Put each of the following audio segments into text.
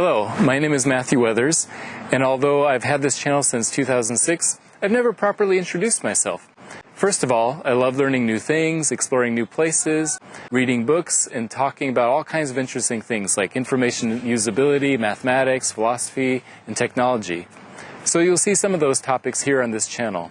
Hello, my name is Matthew Weathers, and although I've had this channel since 2006, I've never properly introduced myself. First of all, I love learning new things, exploring new places, reading books, and talking about all kinds of interesting things like information usability, mathematics, philosophy, and technology. So you'll see some of those topics here on this channel.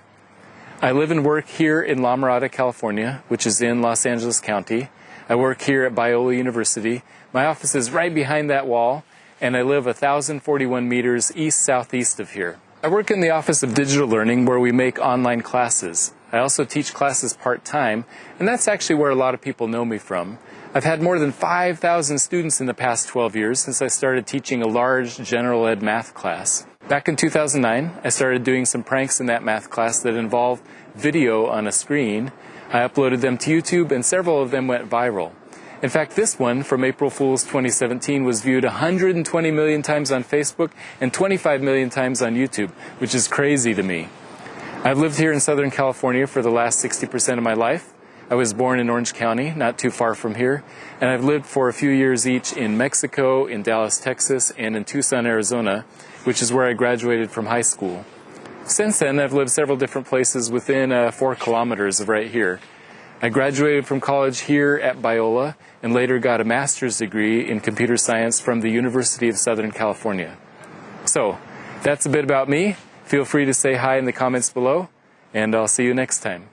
I live and work here in La Mirada, California, which is in Los Angeles County. I work here at Biola University. My office is right behind that wall, and I live 1,041 meters east-southeast of here. I work in the Office of Digital Learning where we make online classes. I also teach classes part-time, and that's actually where a lot of people know me from. I've had more than 5,000 students in the past 12 years since I started teaching a large general ed math class. Back in 2009, I started doing some pranks in that math class that involved video on a screen. I uploaded them to YouTube and several of them went viral. In fact, this one from April Fool's 2017 was viewed 120 million times on Facebook and 25 million times on YouTube, which is crazy to me. I've lived here in Southern California for the last 60% of my life. I was born in Orange County, not too far from here, and I've lived for a few years each in Mexico, in Dallas, Texas, and in Tucson, Arizona, which is where I graduated from high school. Since then, I've lived several different places within uh, four kilometers of right here. I graduated from college here at Biola and later got a master's degree in computer science from the University of Southern California. So, that's a bit about me. Feel free to say hi in the comments below, and I'll see you next time.